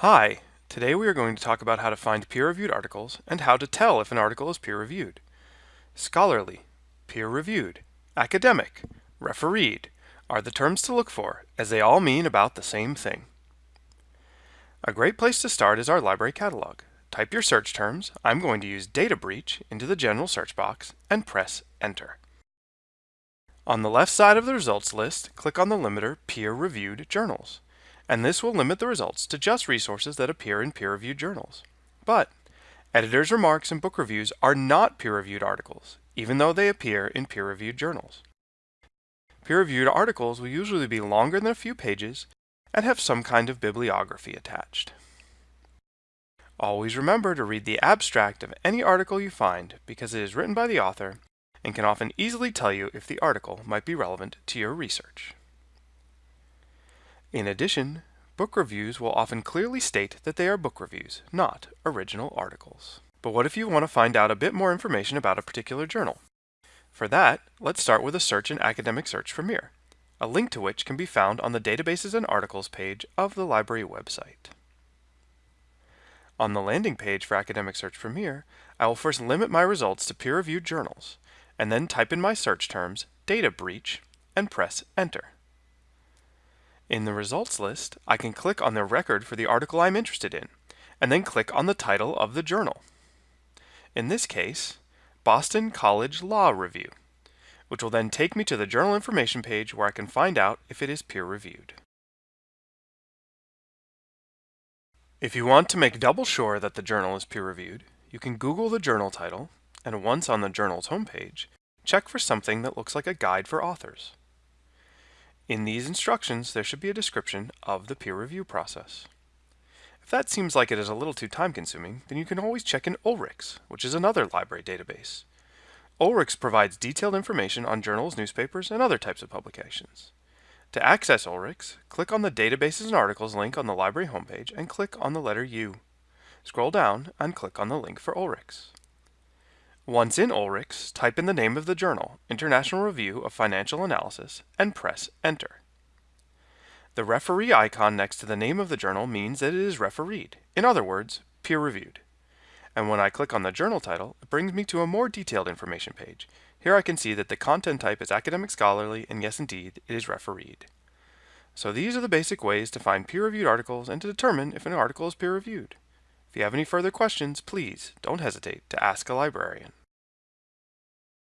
Hi, today we are going to talk about how to find peer-reviewed articles and how to tell if an article is peer-reviewed. Scholarly, peer-reviewed, academic, refereed are the terms to look for as they all mean about the same thing. A great place to start is our library catalog. Type your search terms, I'm going to use data breach, into the general search box and press enter. On the left side of the results list, click on the limiter peer-reviewed journals and this will limit the results to just resources that appear in peer-reviewed journals. But editors' remarks and book reviews are not peer-reviewed articles, even though they appear in peer-reviewed journals. Peer-reviewed articles will usually be longer than a few pages and have some kind of bibliography attached. Always remember to read the abstract of any article you find because it is written by the author and can often easily tell you if the article might be relevant to your research. In addition, book reviews will often clearly state that they are book reviews, not original articles. But what if you want to find out a bit more information about a particular journal? For that, let's start with a search in Academic Search Premier, a link to which can be found on the Databases and Articles page of the library website. On the landing page for Academic Search Premier, I will first limit my results to peer-reviewed journals, and then type in my search terms, data breach, and press enter. In the results list, I can click on the record for the article I'm interested in, and then click on the title of the journal. In this case, Boston College Law Review, which will then take me to the journal information page where I can find out if it is peer-reviewed. If you want to make double sure that the journal is peer-reviewed, you can Google the journal title, and once on the journal's homepage, check for something that looks like a guide for authors. In these instructions, there should be a description of the peer review process. If that seems like it is a little too time consuming, then you can always check in Ulrichs, which is another library database. Ulrichs provides detailed information on journals, newspapers, and other types of publications. To access Ulrichs, click on the Databases and Articles link on the library homepage and click on the letter U. Scroll down and click on the link for Ulrichs. Once in Ulrichs, type in the name of the journal, International Review of Financial Analysis, and press Enter. The referee icon next to the name of the journal means that it is refereed, in other words, peer-reviewed. And when I click on the journal title, it brings me to a more detailed information page. Here I can see that the content type is academic scholarly, and yes indeed, it is refereed. So these are the basic ways to find peer-reviewed articles and to determine if an article is peer-reviewed. If you have any further questions, please don't hesitate to ask a librarian.